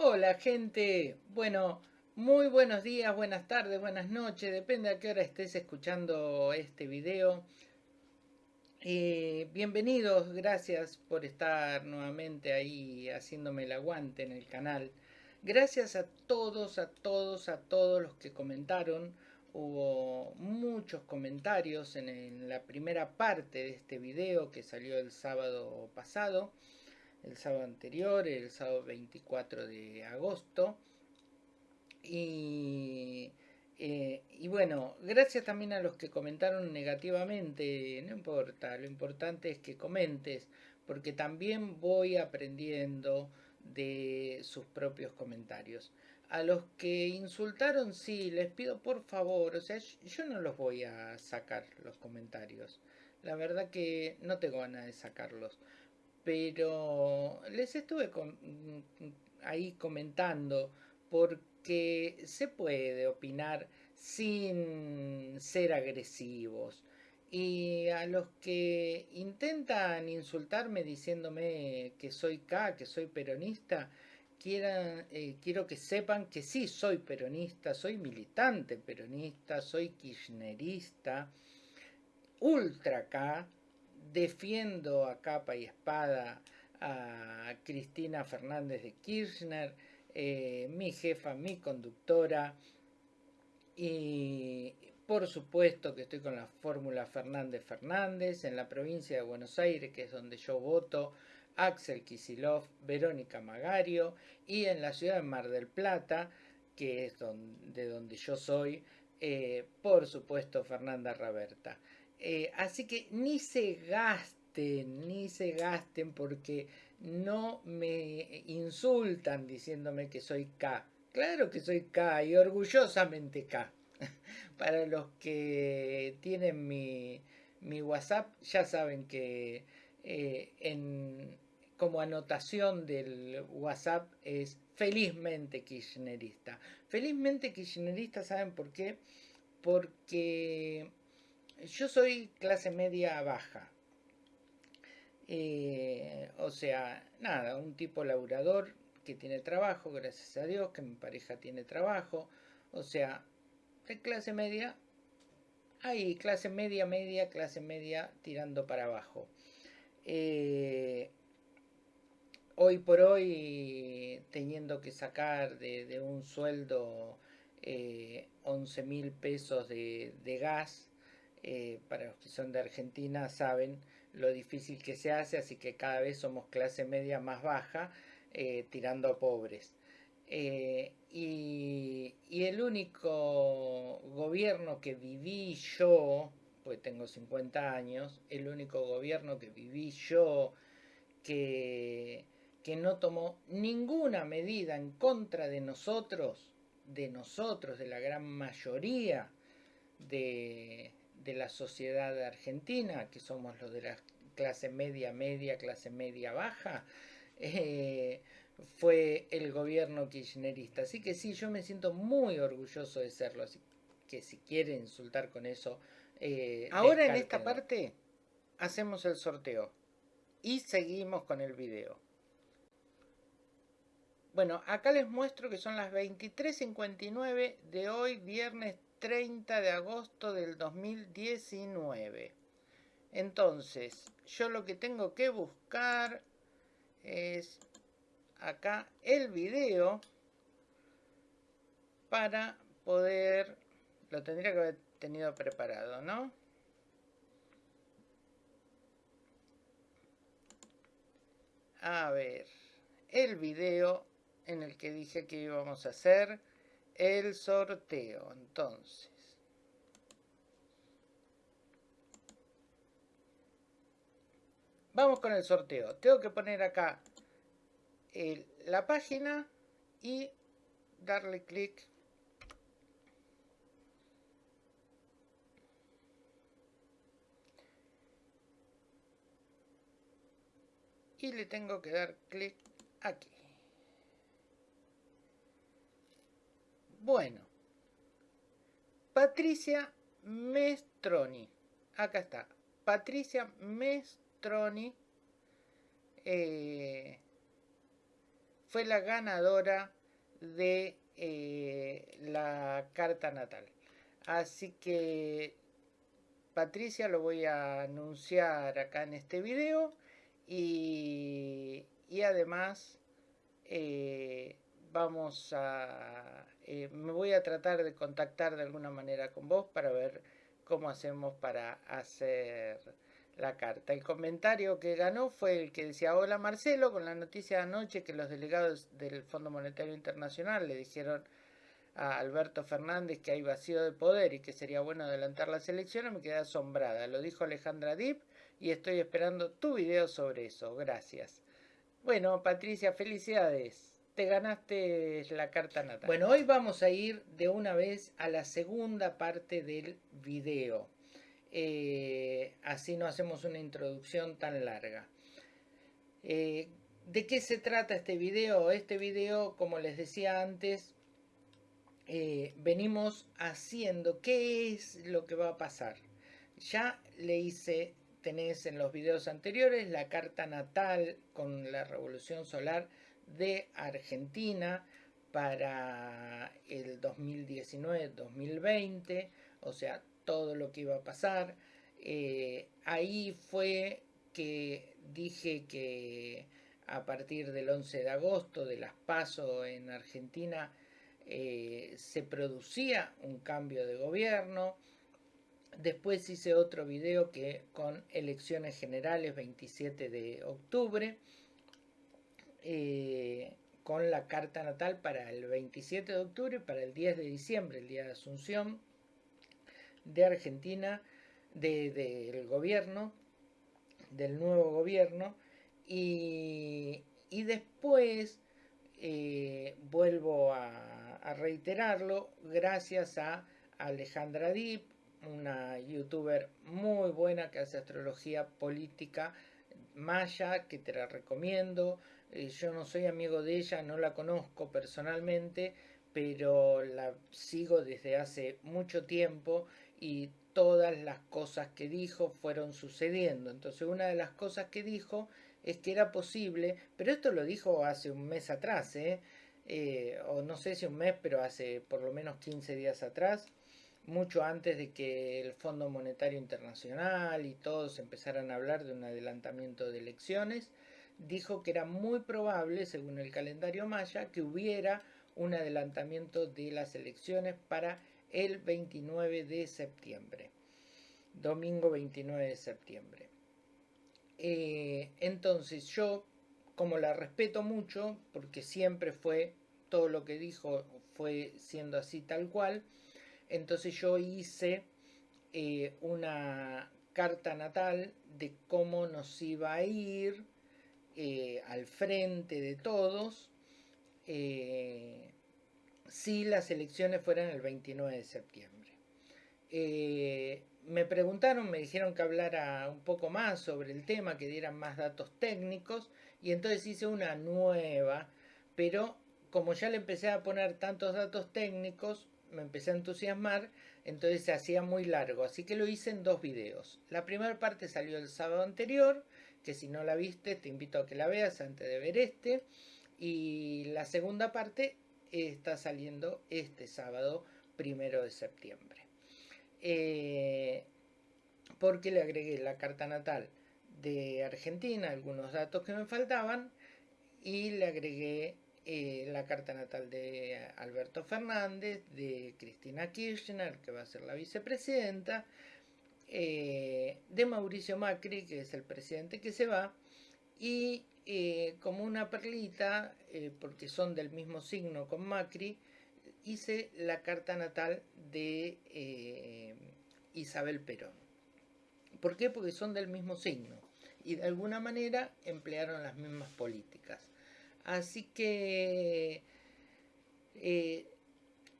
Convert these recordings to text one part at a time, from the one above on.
Hola gente, bueno, muy buenos días, buenas tardes, buenas noches, depende a qué hora estés escuchando este video. Eh, bienvenidos, gracias por estar nuevamente ahí haciéndome el aguante en el canal. Gracias a todos, a todos, a todos los que comentaron. Hubo muchos comentarios en, en la primera parte de este video que salió el sábado pasado el sábado anterior, el sábado 24 de agosto. Y, eh, y, bueno, gracias también a los que comentaron negativamente, no importa, lo importante es que comentes, porque también voy aprendiendo de sus propios comentarios. A los que insultaron, sí, les pido por favor, o sea, yo no los voy a sacar los comentarios. La verdad que no tengo ganas de sacarlos pero les estuve ahí comentando porque se puede opinar sin ser agresivos. Y a los que intentan insultarme diciéndome que soy K, que soy peronista, eh, quiero que sepan que sí soy peronista, soy militante peronista, soy kirchnerista, ultra K, defiendo a capa y espada a Cristina Fernández de Kirchner, eh, mi jefa, mi conductora, y por supuesto que estoy con la fórmula Fernández Fernández en la provincia de Buenos Aires, que es donde yo voto, Axel Kisilov, Verónica Magario, y en la ciudad de Mar del Plata, que es de donde yo soy, eh, por supuesto Fernanda Raberta. Eh, así que ni se gasten, ni se gasten porque no me insultan diciéndome que soy K. Claro que soy K y orgullosamente K. Para los que tienen mi, WhatsApp ya saben que eh, en, como anotación del WhatsApp es felizmente kirchnerista. Felizmente kirchnerista, ¿saben por qué? Porque yo soy clase media baja. Eh, o sea, nada, un tipo laburador que tiene trabajo, gracias a Dios, que mi pareja tiene trabajo. O sea, clase media, hay clase media, media, clase media tirando para abajo. Eh, hoy por hoy, teniendo que sacar de, un sueldo 11 eh, mil pesos de gas, eh, para los que son de Argentina saben lo difícil que se hace, así que cada vez somos clase media más baja, eh, tirando a pobres. Eh, y, el único gobierno que viví yo, pues tengo 50 años, el único gobierno que viví yo que, que no tomó ninguna medida en contra de nosotros, de nosotros, de la gran mayoría de, de la sociedad argentina, que somos los de la clase media, media, clase media baja, eh, fue el gobierno kirchnerista. Así que sí, yo me siento muy orgulloso de serlo. Así que si quiere insultar con eso... Eh, Ahora en esta parte hacemos el sorteo y seguimos con el video. Bueno, acá les muestro que son las 23.59 de hoy, viernes 30 de agosto del 2019. Entonces, yo lo que tengo que buscar es acá el video para poder, lo tendría que haber tenido preparado, ¿no? A ver, el video en el que dije que íbamos a hacer el sorteo. Entonces, vamos con el sorteo. Tengo que poner acá la página y darle clic y le tengo que dar clic aquí. Bueno, Patricia Mestroni. Acá está. Patricia Mestroni. Eh, fue la ganadora de eh, la carta natal. Así que Patricia lo voy a anunciar acá en este video y, además eh, vamos a eh, me voy a tratar de contactar de alguna manera con vos para ver cómo hacemos para hacer la carta. El comentario que ganó fue el que decía, hola Marcelo, con la noticia de anoche que los delegados del Fondo Monetario Internacional le dijeron a Alberto Fernández que hay vacío de poder y que sería bueno adelantar las elecciones, me quedé asombrada. Lo dijo Alejandra Dip y estoy esperando tu video sobre eso. Gracias. Bueno, Patricia, felicidades. Te ganaste la carta natal. Bueno, hoy vamos a ir de una vez a la segunda parte del video. Eh, así no hacemos una introducción tan larga. Eh, ¿De qué se trata este video? Este video, como les decía antes, eh, venimos haciendo qué es lo que va a pasar. Ya le hice, tenés en los videos anteriores la carta natal con la revolución solar de Argentina para el 2019-2020, o sea, todo lo que iba a pasar. Eh, ahí fue que dije que a partir del 11 de agosto de las PASO en Argentina eh, se producía un cambio de gobierno. Después hice otro video que con elecciones generales 27 de octubre, eh, con la carta natal para el 27 de octubre para el 10 de diciembre, el día de Asunción de Argentina, del gobierno, del nuevo gobierno, y, después eh, vuelvo a, a, reiterarlo, gracias a Alejandra Dip, una youtuber muy buena que hace astrología política maya, que te la recomiendo. Eh, yo no soy amigo de ella, no la conozco personalmente, pero la sigo desde hace mucho tiempo y todas las cosas que dijo fueron sucediendo. Entonces una de las cosas que dijo es que era posible, pero esto lo dijo hace un mes atrás, ¿eh? Eh, o no sé si un mes, pero hace por lo menos 15 días atrás, mucho antes de que el Fondo Monetario Internacional y todos empezaran a hablar de un adelantamiento de elecciones, dijo que era muy probable, según el calendario maya, que hubiera un adelantamiento de las elecciones para el 29 de septiembre. Domingo 29 de septiembre. Eh, entonces yo, como la respeto mucho, porque siempre fue, todo lo que dijo fue siendo así tal cual, entonces yo hice eh, una carta natal de cómo nos iba a ir eh, al frente de todos si las elecciones fueran el 29 de septiembre. Eh, me preguntaron, me dijeron que hablara un poco más sobre el tema, que dieran más datos técnicos, y entonces hice una nueva, pero como ya le empecé a poner tantos datos técnicos, me empecé a entusiasmar, entonces se hacía muy largo, así que lo hice en dos videos. La primera parte salió el sábado anterior, que si no la viste te invito a que la veas antes de ver este, y la segunda parte está saliendo este sábado primero de septiembre. Eh, porque le agregué la carta natal de Argentina, algunos datos que me faltaban, y le agregué eh, la carta natal de Alberto Fernández, de Cristina Kirchner, que va a ser la vicepresidenta, eh, de Mauricio Macri, que es el presidente que se va, y eh, como una perlita, eh, porque son del mismo signo con Macri, hice la carta natal de Isabel Perón. ¿Por qué? Porque son del mismo signo y de alguna manera emplearon las mismas políticas. Así que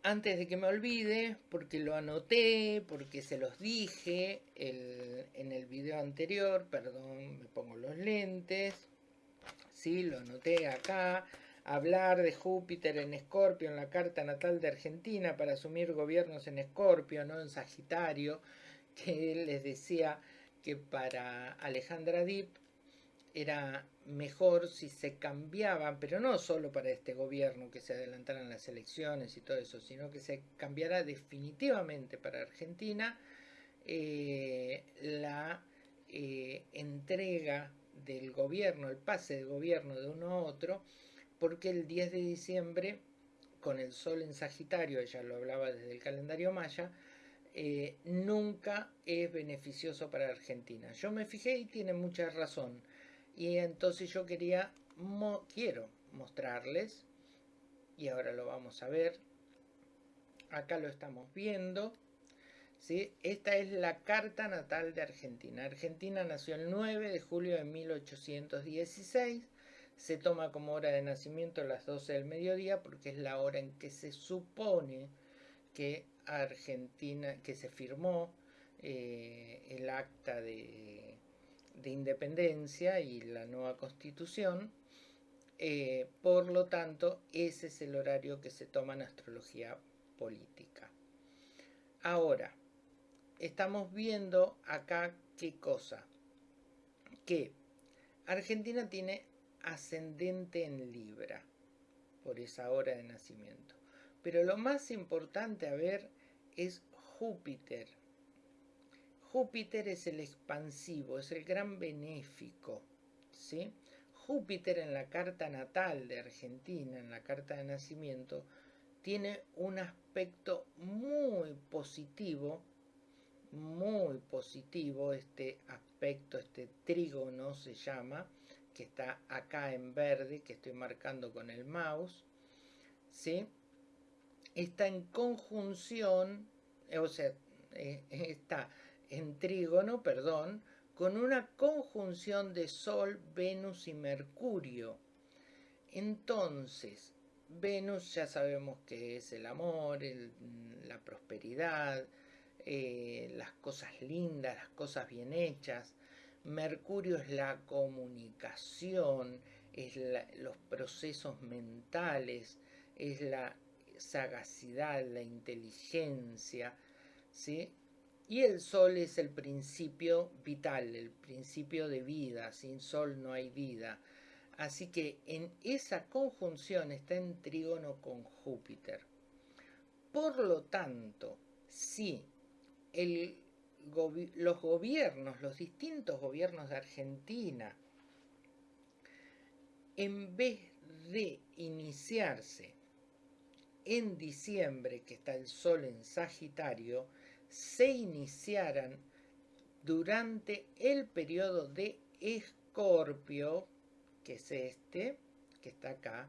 antes de que me olvide, porque lo anoté, porque se los dije en el video anterior, perdón, me pongo los lentes, ¿sí? lo anoté acá, hablar de Júpiter en Escorpio en la carta natal de Argentina para asumir gobiernos en Escorpio, no en Sagitario, que les decía que para Alejandra Dip era mejor si se cambiaban, pero no solo para este gobierno que se adelantaran las elecciones y todo eso, sino que se cambiara definitivamente para Argentina eh, la eh, entrega del gobierno, el pase de gobierno de uno a otro, porque el 10 de diciembre, con el sol en Sagitario, ella lo hablaba desde el calendario maya, eh, nunca es beneficioso para Argentina. Yo me fijé y tiene mucha razón. Y entonces yo quería, quiero mostrarles, y ahora lo vamos a ver. Acá lo estamos viendo. ¿sí? Esta es la carta natal de Argentina. Argentina nació el 9 de julio de 1816. Se toma como hora de nacimiento las 12 del mediodía porque es la hora en que se supone que Argentina, que se firmó eh, el acta de, independencia y la nueva constitución. Eh, por lo tanto, ese es el horario que se toma en astrología política. Ahora, estamos viendo acá qué cosa. Que Argentina tiene ascendente en Libra por esa hora de nacimiento. Pero lo más importante a ver es Júpiter. Júpiter es el expansivo, es el gran benéfico. ¿sí? Júpiter en la carta natal de Argentina, en la carta de nacimiento, tiene un aspecto muy positivo, muy positivo, este aspecto, este trígono se llama, que está acá en verde, que estoy marcando con el mouse, ¿sí? está en conjunción, o sea, eh, está en trígono, perdón, con una conjunción de Sol, Venus y Mercurio. Entonces, Venus ya sabemos que es el amor, la prosperidad, eh, las cosas lindas, las cosas bien hechas. Mercurio es la comunicación, es los procesos mentales, es la sagacidad, la inteligencia, ¿sí? Y el sol es el principio vital, el principio de vida. Sin sol no hay vida. Así que en esa conjunción está en trígono con Júpiter. Por lo tanto, si los gobiernos, los distintos gobiernos de Argentina, en vez de iniciarse en diciembre, que está el Sol en Sagitario, se iniciaran durante el periodo de Escorpio, que es este, que está acá,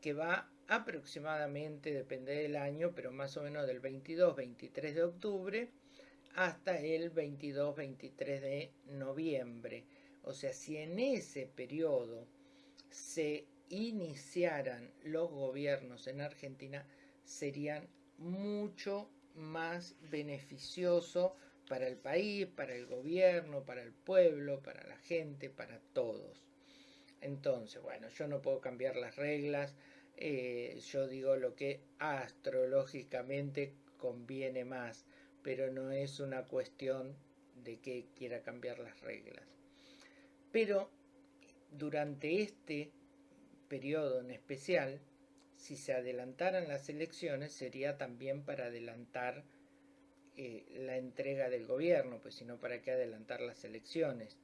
que va aproximadamente, depende del año, pero más o menos del 22-23 de octubre hasta el 22-23 de noviembre. O sea, si en ese periodo se iniciaran los gobiernos en Argentina serían mucho más beneficioso para el país, para el gobierno, para el pueblo, para la gente, para todos. Entonces, bueno, yo no puedo cambiar las reglas, eh, yo digo lo que astrológicamente conviene más, pero no es una cuestión de que quiera cambiar las reglas. Pero durante este periodo en especial, si se adelantaran las elecciones, sería también para adelantar eh, la entrega del gobierno, pues si no, ¿para qué adelantar las elecciones?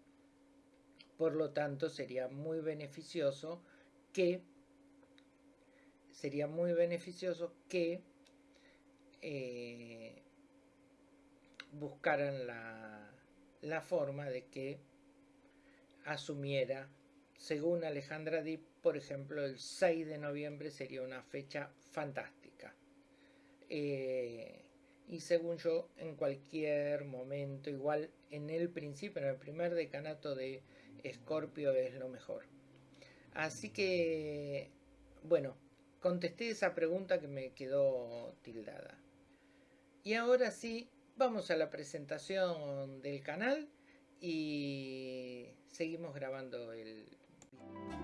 Por lo tanto, sería muy beneficioso que sería muy beneficioso que eh, buscaran la, la forma de que asumiera, según Alejandra Dip, por ejemplo, el 6 de noviembre sería una fecha fantástica. Eh, y según yo, en cualquier momento, igual en el principio, en el primer decanato de Escorpio es lo mejor. Así que, bueno, contesté esa pregunta que me quedó tildada. Y ahora sí, vamos a la presentación del canal y seguimos grabando el Vamos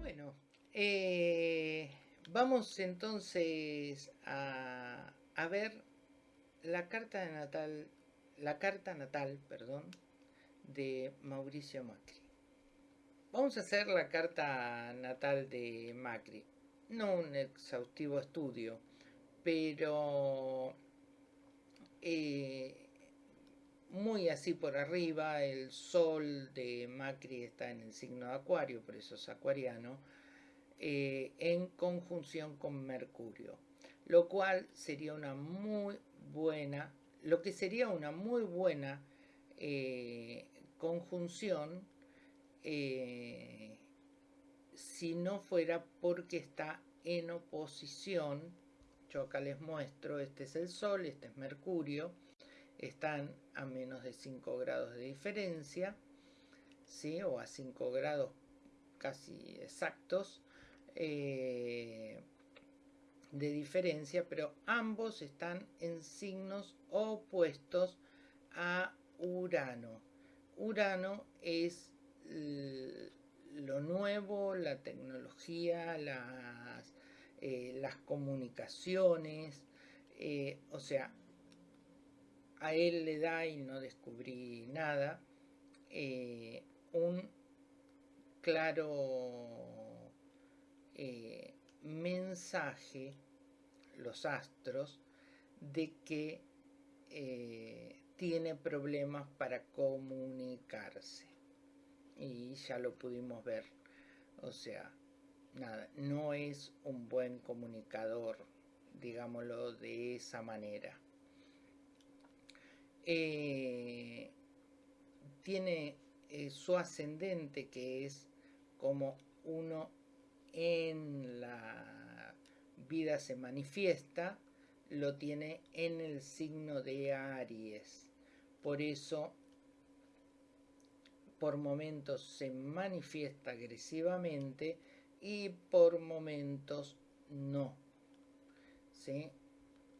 bueno, eh, vamos entonces a a ver la carta natal, la carta natal, perdón, de Mauricio Macri. Vamos a hacer la carta natal de Macri. No un exhaustivo estudio, pero eh, muy así por arriba. El sol de Macri está en el signo de Acuario, por eso es acuariano, eh, en conjunción con Mercurio. Lo cual sería una muy buena, lo que sería una muy buena eh, conjunción eh, si no fuera porque está en oposición, yo acá les muestro, este es el Sol, este es Mercurio, están a menos de 5 grados de diferencia, ¿sí? o a 5 grados casi exactos eh, de diferencia, pero ambos están en signos opuestos a Urano. Urano es lo nuevo, la tecnología, las, eh, comunicaciones, eh, o sea, a él le da, y no descubrí nada, eh, un claro mensaje, los astros, de que tiene problemas para comunicarse y ya lo pudimos ver. O sea, nada, no es un buen comunicador, digámoslo de esa manera. Eh, tiene eh, su ascendente que es como uno en la vida se manifiesta, lo tiene en el signo de Aries. Por eso por momentos se manifiesta agresivamente y por momentos no.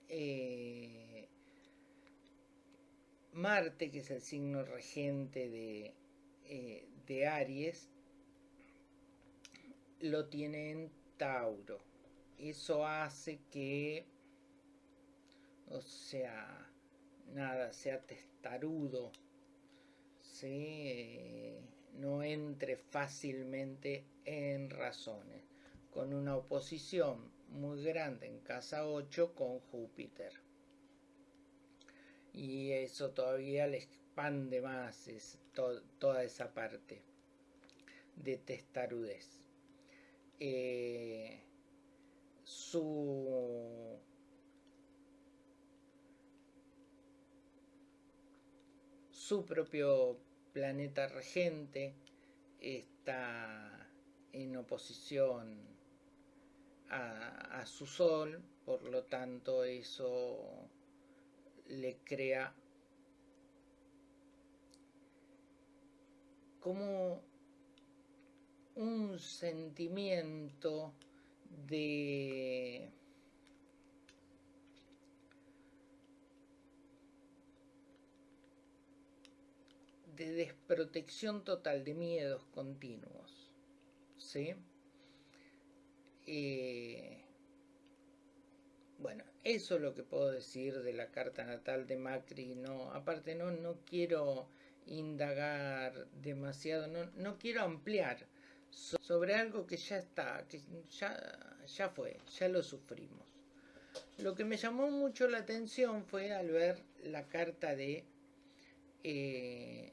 Eh, Marte, que es el signo regente de, eh, de Aries, lo tiene en Tauro. Eso hace que, o sea, nada, sea testarudo, no entre fácilmente en razones, con una oposición muy grande en casa 8 con Júpiter. Y eso todavía le expande más toda esa parte de testarudez. Eh, su su propio planeta regente está en oposición a, su Sol, por lo tanto eso le crea como un sentimiento de de desprotección total, de miedos continuos. ¿Sí? Eh, bueno, eso es lo que puedo decir de la carta natal de Macri. No, aparte no, no quiero indagar demasiado, no, no quiero ampliar sobre algo que ya está, que ya, ya fue, ya lo sufrimos. Lo que me llamó mucho la atención fue al ver la carta de eh,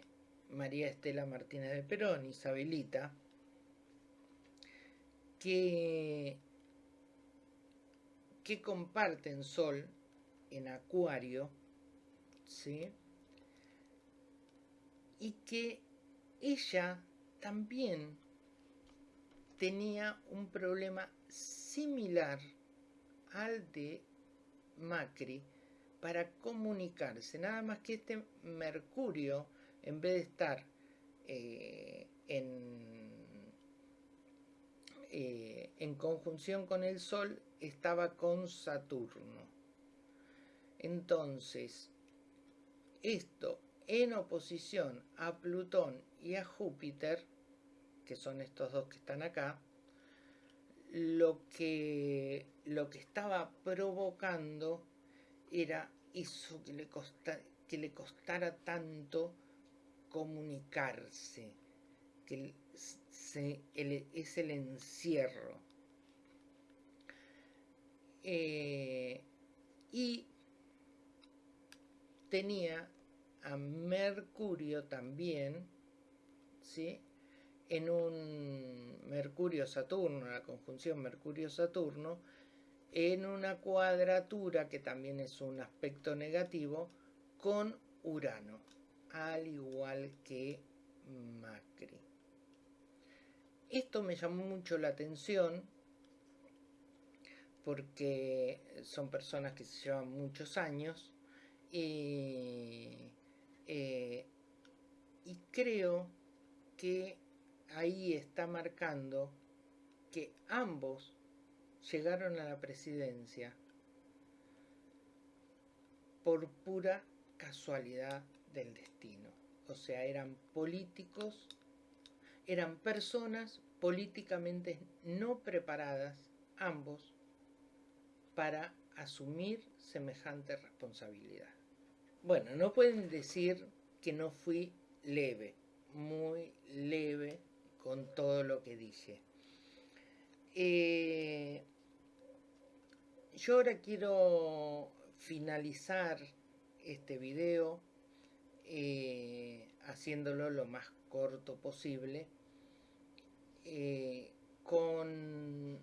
María Estela Martínez de Perón, Isabelita, que, que comparten Sol en Acuario, ¿sí? y que ella también tenía un problema similar al de Macri para comunicarse, nada más que este Mercurio en vez de estar eh, eh, en, conjunción con el Sol, estaba con Saturno. Entonces, esto en oposición a Plutón y a Júpiter, que son estos dos que están acá, lo que, lo que estaba provocando era eso que le, que le costara tanto comunicarse, que es el encierro. Eh, y tenía a Mercurio también, ¿sí? En un Mercurio-Saturno, la conjunción Mercurio-Saturno, en una cuadratura que también es un aspecto negativo con Urano, al igual que Macri. Esto me llamó mucho la atención porque son personas que se llevan muchos años y, eh, y creo que ahí está marcando que ambos llegaron a la presidencia por pura casualidad del destino. O sea, eran políticos, eran personas políticamente no preparadas, ambos, para asumir semejante responsabilidad. Bueno, no pueden decir que no fui leve, muy leve con todo lo que dije. Eh, yo ahora quiero finalizar este video eh, haciéndolo lo más corto posible eh, con,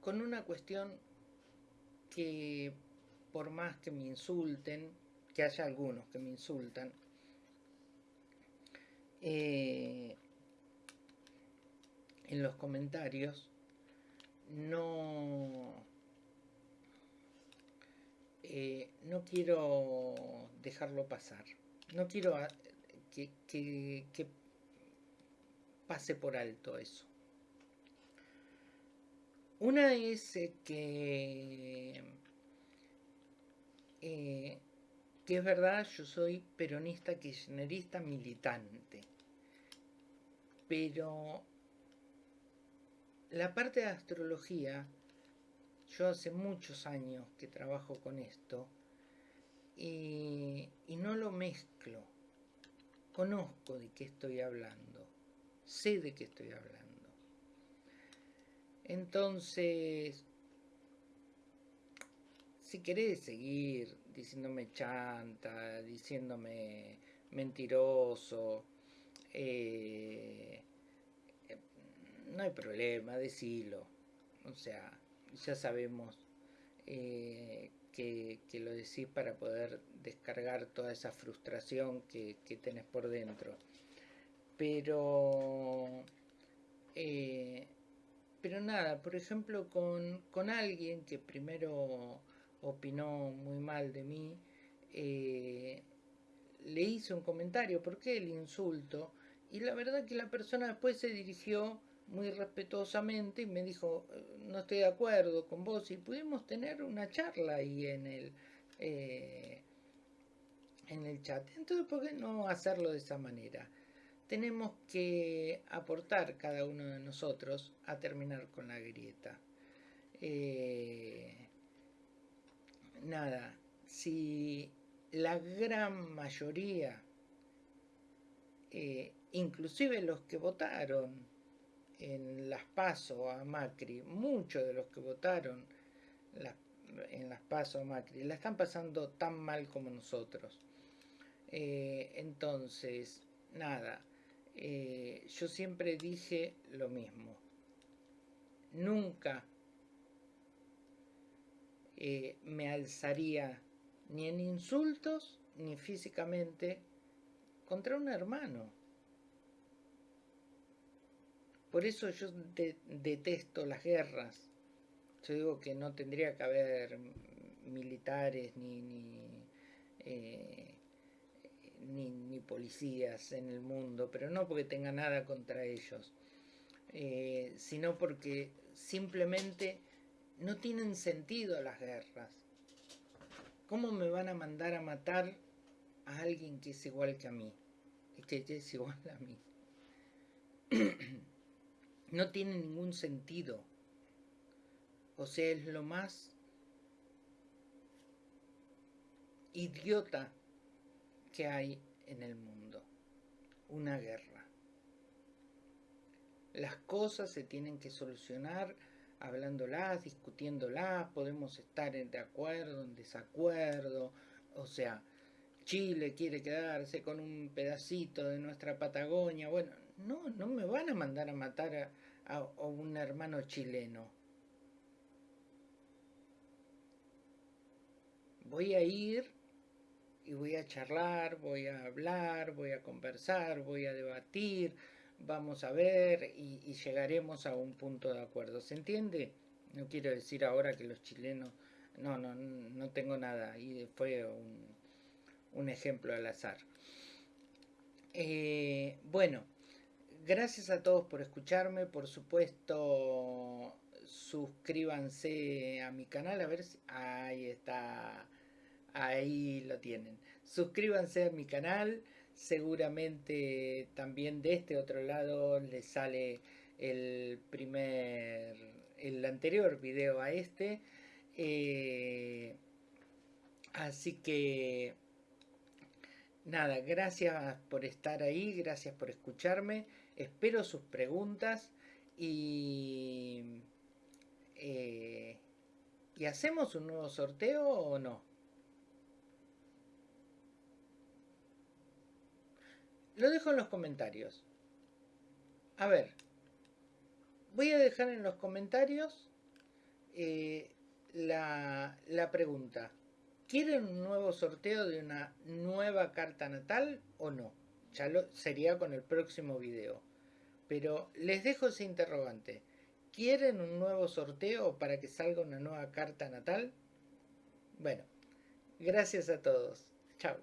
con una cuestión que por más que me insulten, que haya algunos que me insultan, eh, en los comentarios no eh, no quiero dejarlo pasar. No quiero ah, que, que, pase por alto eso. Una es eh, que es verdad, yo soy peronista kirchnerista militante. Pero la parte de astrología, yo hace muchos años que trabajo con esto y, y no lo mezclo. Conozco de qué estoy hablando, sé de qué estoy hablando. Entonces, si querés seguir diciéndome chanta, diciéndome mentiroso, eh, no hay problema, decilo. O sea, ya sabemos eh, que, lo decís para poder descargar toda esa frustración que, tenés por dentro. Pero, eh, pero nada, por ejemplo, con, con alguien que primero opinó muy mal de mí, eh, le hice un comentario, ¿por qué el insulto? Y la verdad que la persona después se dirigió muy respetuosamente y me dijo, no estoy de acuerdo con vos, y pudimos tener una charla ahí en el, eh, en el chat. Entonces, ¿por qué no hacerlo de esa manera? Tenemos que aportar cada uno de nosotros a terminar con la grieta. Eh, nada, si la gran mayoría, eh, inclusive los que votaron en las PASO a Macri, muchos de los que votaron en las PASO a Macri, la están pasando tan mal como nosotros. Eh, entonces, nada, eh, yo siempre dije lo mismo. Nunca eh, me alzaría ni en insultos ni físicamente contra un hermano. Por eso yo detesto las guerras. Yo digo que no tendría que haber militares ni, ni, eh, policías en el mundo, pero no porque tenga nada contra ellos, eh, sino porque simplemente no tienen sentido las guerras. ¿Cómo me van a mandar a matar a alguien que es igual que a mí? Que es igual a mí. no tiene ningún sentido. O sea, es lo más idiota que hay en el mundo. Una guerra. Las cosas se tienen que solucionar hablándolas, discutiéndolas, podemos estar de acuerdo, en desacuerdo, o sea, Chile quiere quedarse con un pedacito de nuestra Patagonia, bueno, no, no me van a mandar a matar a, un hermano chileno. Voy a ir y voy a charlar, voy a hablar, voy a conversar, voy a debatir, vamos a ver y, llegaremos a un punto de acuerdo. ¿Se entiende? No quiero decir ahora que los chilenos... No, no, no tengo nada. Y fue un, ejemplo al azar. Eh, bueno, gracias a todos por escucharme. Por supuesto, suscríbanse a mi canal. A ver si... Ahí está. Ahí lo tienen. Suscríbanse a mi canal seguramente también de este otro lado le sale el primer, el anterior video a este. Eh, así que nada, gracias por estar ahí, gracias por escucharme. Espero sus preguntas y, eh, ¿y hacemos un nuevo sorteo o no? Lo dejo en los comentarios. A ver. Voy a dejar en los comentarios eh, la, pregunta. ¿Quieren un nuevo sorteo de una nueva carta natal o no? Ya sería con el próximo video. Pero les dejo ese interrogante. ¿Quieren un nuevo sorteo para que salga una nueva carta natal? Bueno, gracias a todos. Chao.